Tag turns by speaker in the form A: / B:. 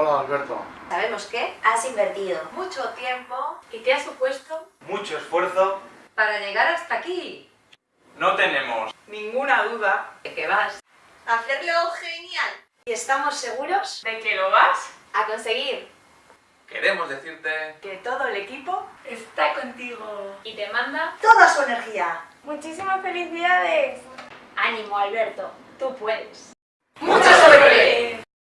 A: Hola Alberto.
B: Sabemos que has invertido
C: mucho tiempo y te ha supuesto
D: mucho esfuerzo
C: para llegar hasta aquí.
D: No tenemos
C: ninguna duda de que vas
B: a hacerlo genial. Y estamos seguros
C: de que lo vas
B: a conseguir.
D: Queremos decirte
C: que todo el equipo está contigo y te manda
B: toda su energía.
C: Muchísimas felicidades.
B: Ánimo Alberto, tú puedes.